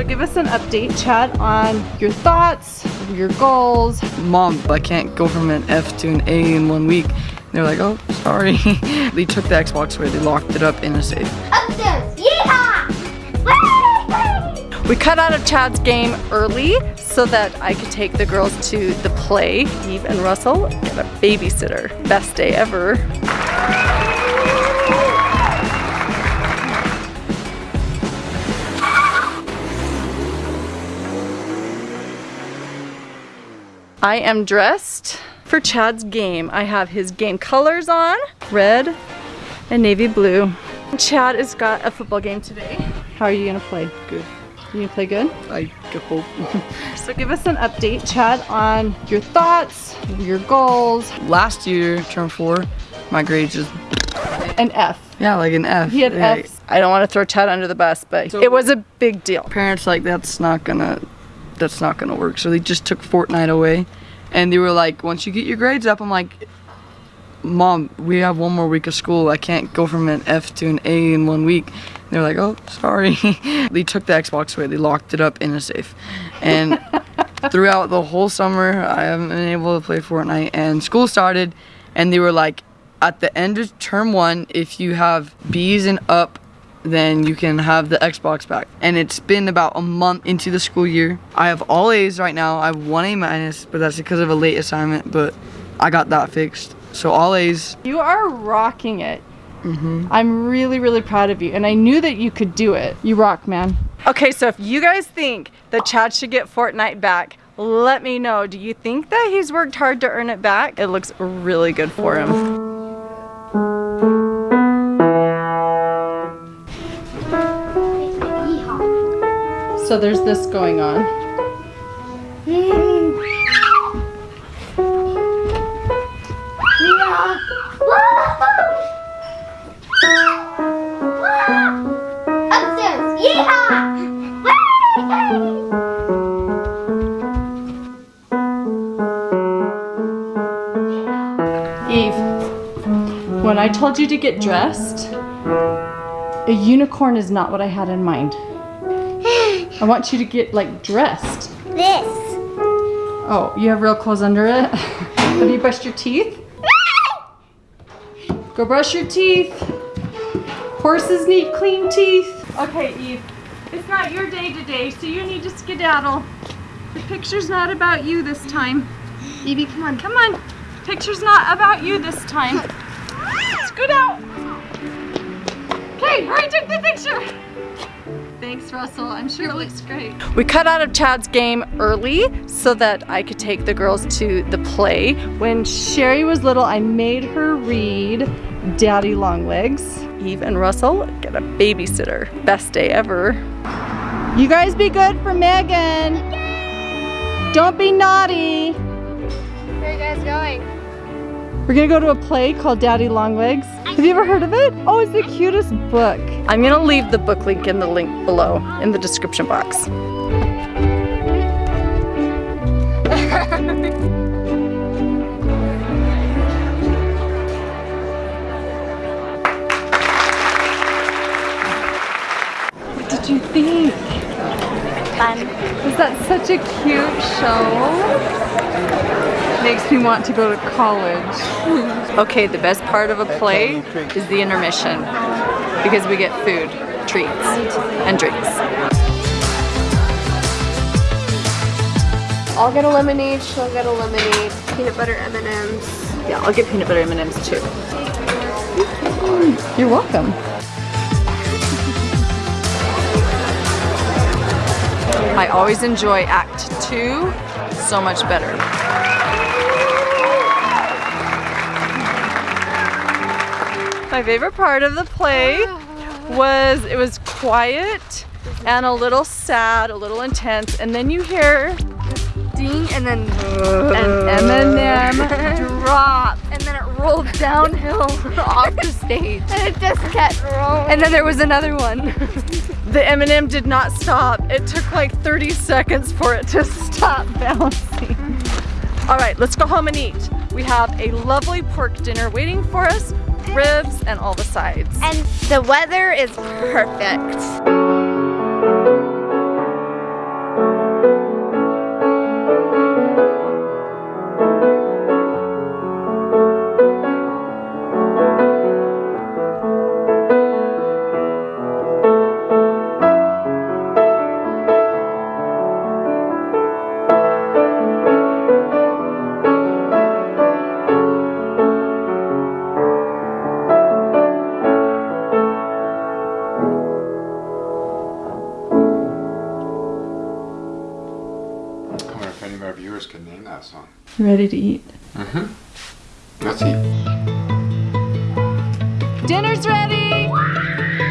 So give us an update, Chad, on your thoughts, your goals. Mom, I can't go from an F to an A in one week. They're like, oh, sorry. they took the Xbox away, they locked it up in a safe. Upstairs, yeehaw! We cut out of Chad's game early so that I could take the girls to the play. Eve and Russell get a babysitter. Best day ever. I am dressed for Chad's game. I have his game colors on, red and navy blue. Chad has got a football game today. How are you gonna play? Good. You gonna play good? I hope. So give us an update, Chad, on your thoughts, your goals. Last year, term four, my grades just, An F. yeah, like an F. He had Yeah. Fs. I don't want to throw Chad under the bus, but So- it was a big deal. Parents like, that's not gonna, that's not gonna work. So they just took Fortnite away. And they were like, once you get your grades up, I'm like, Mom, we have one more week of school. I can't go from an F to an A in one week. They're like, oh, sorry. they took the Xbox away. They locked it up in a safe. And throughout the whole summer, I haven't been able to play Fortnite. And school started, and they were like, at the end of term one, if you have B's and up, then you can have the Xbox back. And it's been about a month into the school year. I have all A's right now. I have one A minus, but that's because of a late assignment. But I got that fixed. So all A's. You are rocking it. Mm-hmm. I'm really, really proud of you, and I knew that you could do it. You rock, man. Okay, so if you guys think that Chad should get Fortnite back, let me know. Do you think that he's worked hard to earn it back? It looks really good for him. So there's this going on. Yeehaw! Eve, when I told you to get dressed, a unicorn is not what I had in mind. I want you to get like dressed. This. Oh, you have real clothes under it? Have you brushed your teeth? Go brush your teeth. Horses need clean teeth. Okay, Eve, it's not your day today, so you need to skedaddle. The picture's not about you this time. Evie, come on, come on. Picture's not about you this time. Scoot out. Okay, hurry, take the picture. Thanks, Russell. I'm sure it looks great. We cut out of Chad's game early so that I could take the girls to the play. When Sherry was little, I made her read Daddy Longlegs. Eve and Russell get a babysitter. Best day ever. You guys be good for Megan. Don't be naughty. Where are you guys going? We're gonna go to a play called Daddy Longlegs. Have you ever heard of it? Oh, it's the cutest book. I'm gonna leave the book link in the link below in the description box. what did you think? Fun. Was that such a cute show? Makes me want to go to college. okay, the best part of a play is the intermission because we get food, treats, and drinks. I'll get a lemonade, she'll get a lemonade, peanut butter M&Ms. Yeah, I'll get peanut butter M&Ms too. You're welcome. I always enjoy Act 2 so much better. My favorite part of the play was it was quiet and a little sad, a little intense, and then you hear Ding, and then an M&M drop. and then it rolled downhill off the stage. And it just kept rolling. And then there was another one. The M&M did not stop. It took like 30 seconds for it to stop bouncing. All right, let's go home and eat. We have a lovely pork dinner waiting for us, ribs and all the sides. And the weather is perfect. Viewers can name that song. Ready to eat? Mm-hmm. Let's eat. Dinner's ready!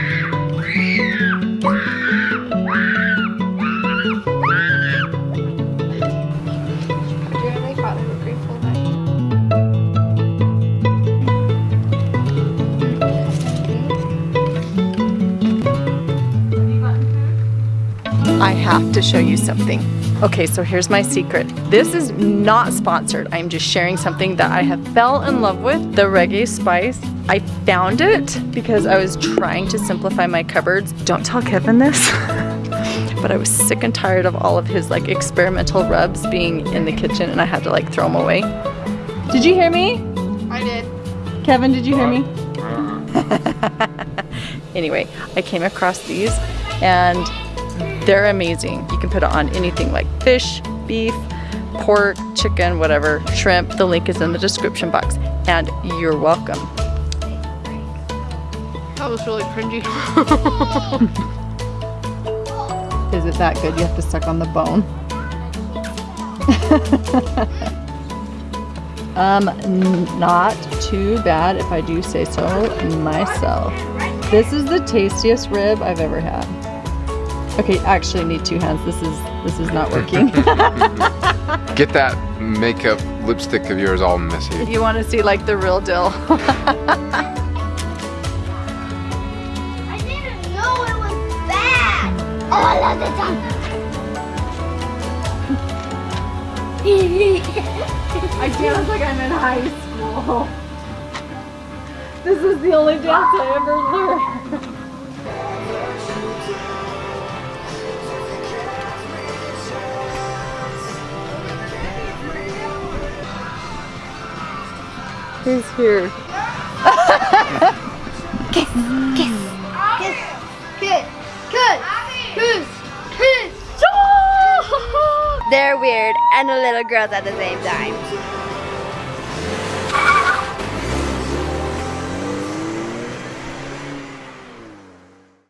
I have to show you something. Okay, so here's my secret. This is not sponsored. I'm just sharing something that I have fell in love with, the reggae spice. I found it because I was trying to simplify my cupboards. Don't tell Kevin this. but I was sick and tired of all of his like experimental rubs being in the kitchen and I had to like throw them away. Did you hear me? I did. Kevin, did you hear me? anyway, I came across these and they're amazing. You can put it on anything like fish, beef, pork, chicken, whatever, shrimp. The link is in the description box. And you're welcome. That was really cringy. Is it that good? You have to suck on the bone. um, not too bad if I do say so myself. This is the tastiest rib I've ever had. Okay, I actually need two hands. This is this is not working. Get that makeup lipstick of yours all messy. you want to see like the real deal. I didn't know it was bad. I love the tongue. I dance like I'm in high school. This is the only dance I ever learned. Who's here? Kiss, kiss, kiss, kiss, kiss. They're weird and the little girls at the same time.